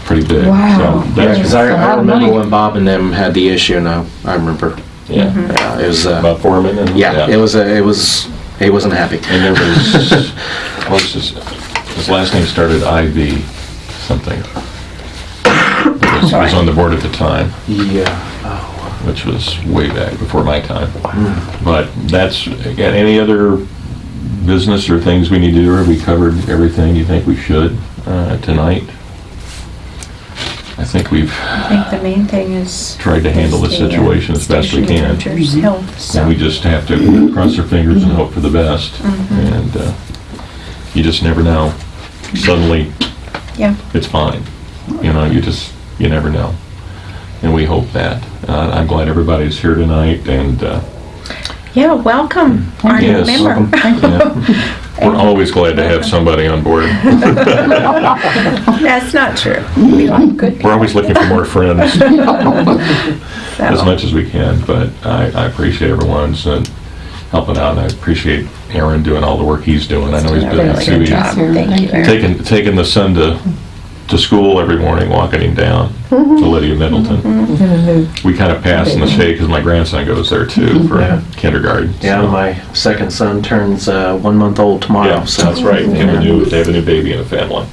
Pretty big. Wow. So Yeah, that's, because I, a lot I remember money. when Bob and them had the issue now, I remember. yeah, Yeah, it was, uh, about Foreman and. yeah, it was, uh, it was, he wasn't happy. And there was, what's his, his last name started IV something. He was- he was on the board at the time, Yeah. which was way back before my time. But that's, again, any other business or things we need to do? Have we covered everything you think we should uh, tonight? I think we've I think the main thing is. tried to handle the is uh, situation as best we station can. manager's health, so. And we just have to cross our fingers and hope for the best. Mm-hmm. And uh, you just never know. Suddenly, Yeah. it's fine. You know, you just, you never know. And we hope that. Uh, I'm glad everybody's here tonight and, uh, Yeah, welcome, our new Yes, member. yeah. We're always glad to have somebody on board. That's not true. We like good We're always looking for more friends, as much as we can, but I, I appreciate everyone's uh, helping out, and I appreciate Aaron doing all the work he's doing. I know he's Done a busy really good He- job. Thank you, Aaron. taking taking the son to to school every morning, walking him down Mm-hmm. to Lydia Middleton. We kind of pass in the shade because my grandson goes there too for Yeah. kindergarten. Yeah, so- my second son turns, uh, one month old tomorrow, yeah, so. that's right. They have a new they have a new baby in the family.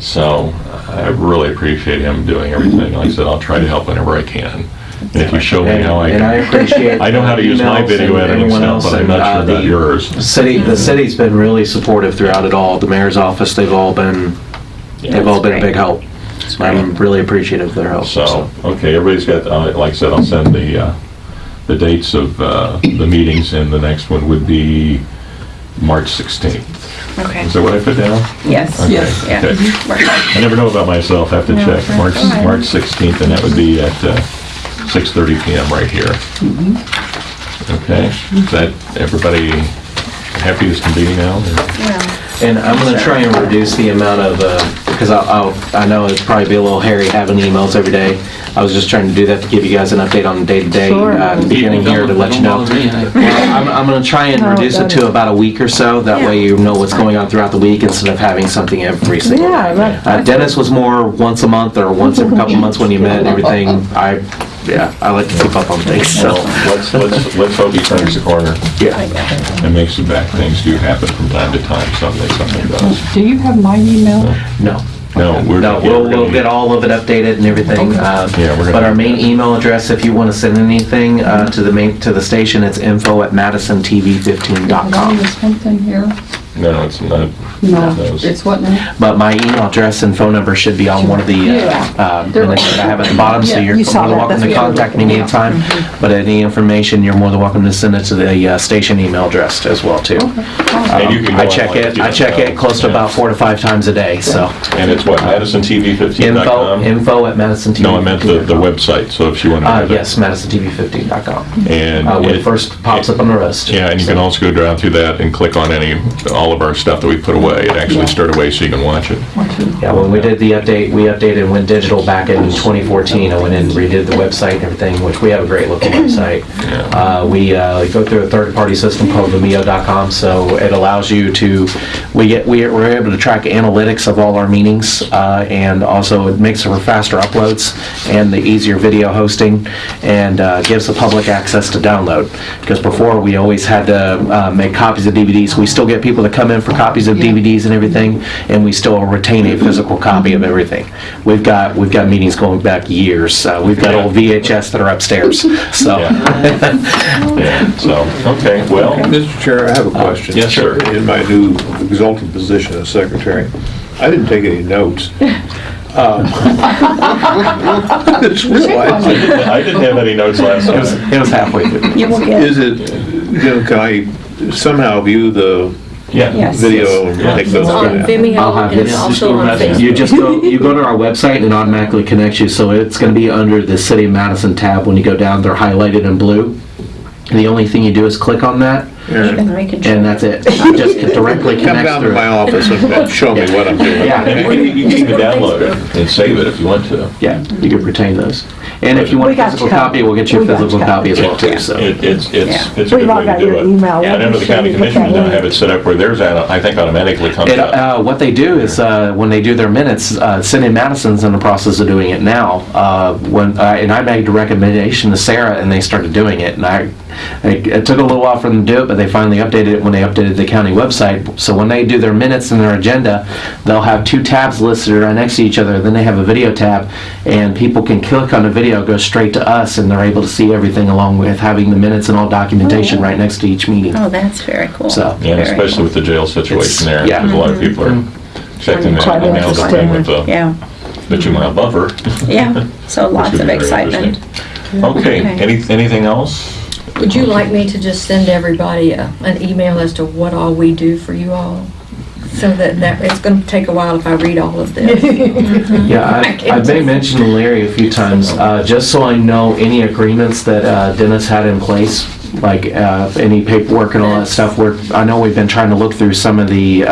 So I really appreciate him doing everything. Like I said, I'll try to help whenever I can. And if you show me And how I and I can, appreciate. I know how to use my emails video and editing everyone stuff, but I'm and, not uh, sure about the yours. City, the city's been really supportive throughout it all. The mayor's office, they've all been, they've all been a big help. I'm really appreciative of their help. So, okay, everybody's got, uh, like I said, I'll send the, uh, the dates of uh, the meetings, and the next one would be March 16th. Okay, Is that what I put down? yes, Okay, Yes. yeah. okay. Right. I never know about myself, I have to No, check. that's March, all right. March 16th, and that would be at uh, 6:30 PM right here. Okay, is that, everybody happy as can be now? or- Well, And I'm gonna try and reduce the amount of, because I'll, I'll- I know it'd probably be a little hairy having emails every day. I was just trying to do that to give you guys an update on the day-to-day, Sure. uh, at the beginning here to let you know. Don't bother me. I- Well, I'm, I'm gonna try and No, reduce it to that- about a week or so, that way you know what's going on throughout the week instead of having something every single day. Yeah, that- Uh, Dennis was more once a month or once every couple months when you met and everything. I, yeah, I like to keep up on things, so. Well, let's, let's, let's hope he turns the corner Yeah. and makes it back. Things do happen from time to time, someday something does. Do you have my email? No. No, we're. No, we'll, we're we'll get all of it updated and everything. uh, Yeah, we're gonna- But our main email address, if you want to send anything uh, to the main, to the station, it's info at madisontv15.com. Is something here? No, it's not. No, Those. it's what now? But my email address and phone number should be on one of the uh, Yeah. uh, minutes that I have at the bottom, so Yeah, you're you saw more than that, welcome to that's what- contact me anytime. But any information, you're more than welcome to send it to the uh, station email address as well, too. And you can I check online it, too, I check so, it close to yeah. about four to five times a day, so. And it's what, Info, MadisonTV15.com? info at madisonTV15.com. No, I meant the, the website, so if she wanted to. Uh, have it. yes, madisonTV15.com. And. Uh, when it- it first pops up on the list. Yeah, and you can also go down through that and click on any, all all of our stuff that we put away. It actually stored away so you can watch it. Yeah, when we did the update, we updated and went digital back in 2014. I went in and redid the website and everything, which we have a great looking website. Uh, We uh, go through a third-party system called Vimeo.com, so it allows you to, we get, we- we're able to track analytics of all our meetings, uh, and also it makes for faster uploads and the easier video hosting, and uh, gives the public access to download. Because before, we always had to uh, make copies of DVDs. We still get people that come in for copies of DVDs and everything, and we still retain a physical copy of everything. We've got, we've got meetings going back years. Uh, We've got old VHS that are upstairs, so. Yeah, so, okay, well, Mr. Chair, I have a question. yes, sir. In my new exalted position as secretary, I didn't take any notes. Um, I just realized, I didn't have any notes last It was, time. it was halfway through. You will get, is it, you know, can I somehow view the Yeah. Yes. video and Yeah. take It's on from? Vimeo I'll have and this. also on. Facebook. You just go, you go to our website and it automatically connects you, so it's gonna be under the City of Madison tab. When you go down, they're highlighted in blue. And the only thing you do is click on that, and and that's it. It Just it directly Come connects down to through. my office and and show me what I'm doing. Yeah. And you can- you can even download it and save it if you want to. Yeah, you can retain those. And if you want We a got physical you covered. copy, we'll get you a We got you physical copy as well too, so. It- It's, it's, Yeah. it's a We good all way to got do your it. email. And under the county commissioners now have it set up where theirs, I think automatically comes It, up. uh, what they do is, uh, when they do their minutes, uh, City of Madison's in the process of doing it now. Uh, when, uh, and I made a recommendation to Sarah and they started doing it. And I, it, it took a little while for them to do it, but they finally updated it when they updated the county website. So when they do their minutes and their agenda, they'll have two tabs listed right next to each other. Then they have a video tab and people can click on the video, go straight to us and they're able to see everything along with having the minutes and all documentation oh, right next to each meeting. Oh, that's very cool. So, Yeah, Very especially cool. with the jail situation there. yeah. because A lot of mm-hmm. people are checking their Quite emails and thing with the Yeah, Mitchell Mile buffer. yeah, so lots of would be very excitement. Okay, Okay. any, anything else? Would you like me to just send everybody a- an email as to what all we do for you all? So that, that, it's gonna take a while if I read all of this. Yeah, I- I've been mentioning Larry a few times, uh, just so I know any agreements that uh, Dennis had in place, like uh, any paperwork and all that stuff, where, I know we've been trying to look through some of the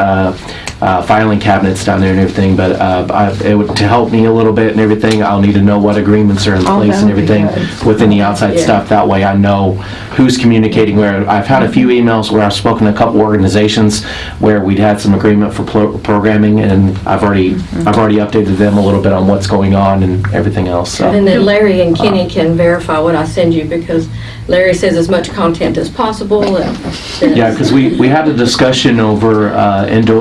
uh, filing cabinets down there and everything, but uh, I- it would, to help me a little bit and everything, I'll need to know what agreements are in Oh, place and would be everything good. with any outside Yeah. stuff. That way I know who's communicating where. I've had a few emails where I've spoken to a couple organizations where we'd had some agreement for pro- programming, and I've already, I've already updated them a little bit on what's going on and everything else, so. And then Larry and Kenny can verify what I send you because Larry says as much content as possible. and Yeah, because we, we had a discussion over uh, indi-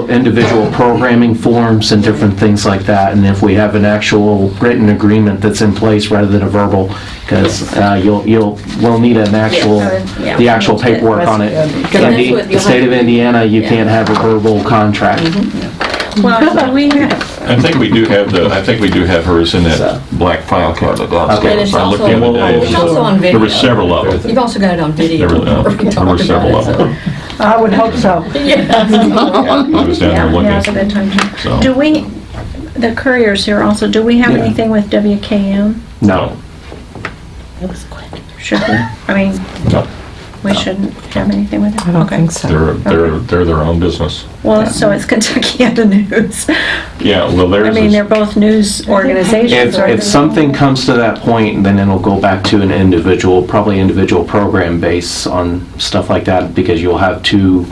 individual programming forms and different things like that, and if we have an actual written agreement that's in place rather than a verbal, because you'll, you'll, we'll need an actual, Yeah. the actual paperwork on it. That's good. That's Indi- what The you'll state of have- Indiana, you Yeah. can't have a verbal contract. Well, so we have, I think we do have the, I think we do have hers in that black file cabinet And downstairs. it's I looked also, the other day. it's also on There video. were several of them. You've also got it on video. There were, uh, we there were talked several about of it, them. I would hope so. I was down there yeah, now's a looking. good time to. So- Do we, the couriers here also, do we have Yeah. anything with WKM? No. It was quick. Should we? I mean, No, we shouldn't have anything with it? I don't Okay. think so. they're, they're, they're their own business. Well, so it's Kentuckiana News. Yeah, well, there's. I theirs mean, they're is, both news organizations. If, right? if something comes to that point, then it'll go back to an individual, probably individual program base on stuff like that, because you'll have two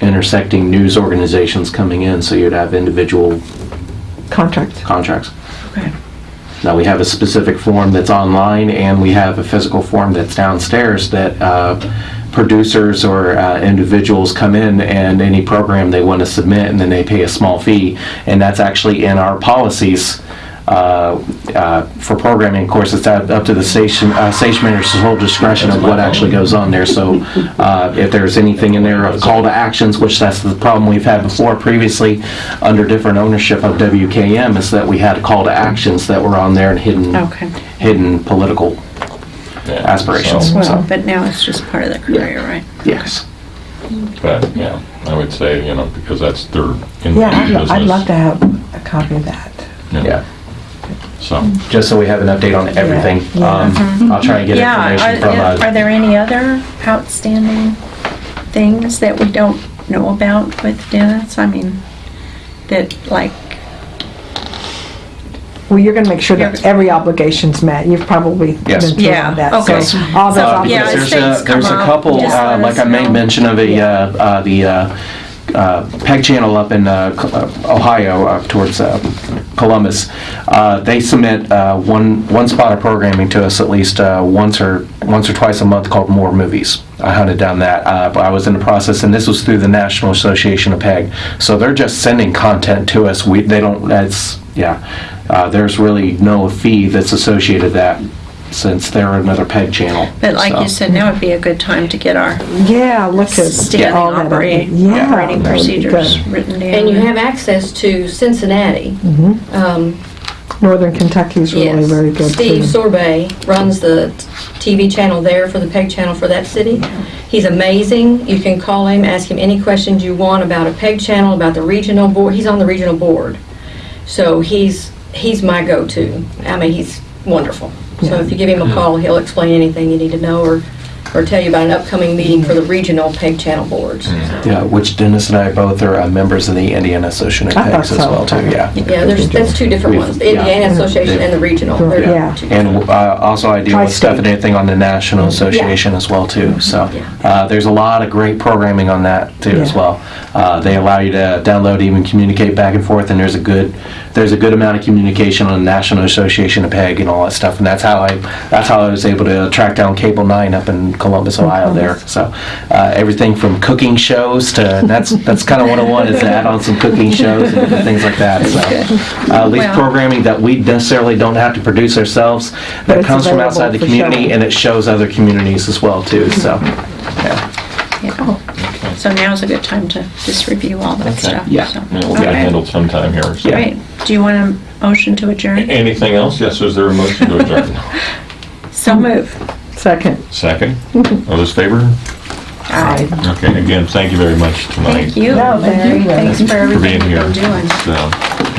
intersecting news organizations coming in, so you'd have individual Contract. contracts. Okay. Now, we have a specific form that's online, and we have a physical form that's downstairs that uh, producers or uh, individuals come in and any program they want to submit, and then they pay a small fee. And that's actually in our policies for programming. Of course, it's up up to the station, uh, station manager's whole discretion of what actually goes on there. So uh, if there's anything in there of call to actions, which that's the problem we've had before previously under different ownership of WKM, is that we had call to actions that were on there and hidden, Okay. hidden political yeah, aspirations. so- Well, but now it's just part of the courier, right? Yes. But, yeah, I would say, you know, because that's their in Yeah, I'd lo- I'd love to have a copy of that. Yeah. So, Just so we have an update on everything. Um, I'll try and get Yeah, information are, from, are uh, there any other outstanding things that we don't know about with Dennis? I mean, that like, Well, you're going to make sure that every obligation's met. You've probably been Yes. through Yeah, all that. okay. So all those Uh, Yeah, obligations. as There's things a, come there's a up, couple, just uh, let like us I made mention of a, uh, uh, the uh, uh, PEG channel up in uh, uh, Ohio, towards uh, Columbus. Uh, They submit uh, one, one spot of programming to us at least uh, once or, once or twice a month called More Movies. I hunted down that, uh, I was in the process, and this was through the National Association of PEG. So they're just sending content to us. We, they don't, that's, yeah. Uh, There's really no fee that's associated that, since they're another PEG channel. but like So- you said, now would be a good time to get our Yeah, look at standing all that. operating, Yeah, operating that procedures good. written down. And you have access to Cincinnati. Um, Northern Kentucky's really Yes. very good Steve too. Sorbet runs the TV channel there for the PEG channel for that city. He's amazing. You can call him, ask him any questions you want about a PEG channel, about the regional board. He's on the regional board. So he's, he's my go-to. I mean, he's wonderful. So if you give him a call, he'll explain anything you need to know or, or tell you about an upcoming meeting for the regional PEG channel boards. Yeah, which Dennis and I both are uh, members of the Indiana Association of I thought Pegs as so. well too, yeah. Yeah, there's, that's two different We've- ones, the Indiana yeah. Association and the regional. They're Yeah. two And uh, also I deal with Tri-state. stuff and anything on the National Association as well too, so. Yeah. uh, There's a lot of great programming on that too as Yeah. well. Uh, They allow you to download, even communicate back and forth, and there's a good, there's a good amount of communication on the National Association of PEG and all that stuff, and that's how I, that's how I was able to track down Cable Nine up in Columbus, Ohio there. So uh, everything from cooking shows to, that's, that's kind of 101 is to add on some cooking shows and things like that, so. uh, At least Well- programming that we necessarily don't have to produce ourselves, that comes from outside the community showing. and it shows other communities as well too, so, yeah. Yeah. So now's a good time to just review all that Okay. stuff. Yeah. so. Yeah, We'll get it Okay. handled sometime here. so. Great. Do you want a motion to adjourn? Anything else? Yes, is there a motion to adjourn? So move. Second. Second? All those favor? Aye. Okay, again, thank you very much tonight. Thank you, No, thank you. Larry. Thanks for For being here. you've been doing. So,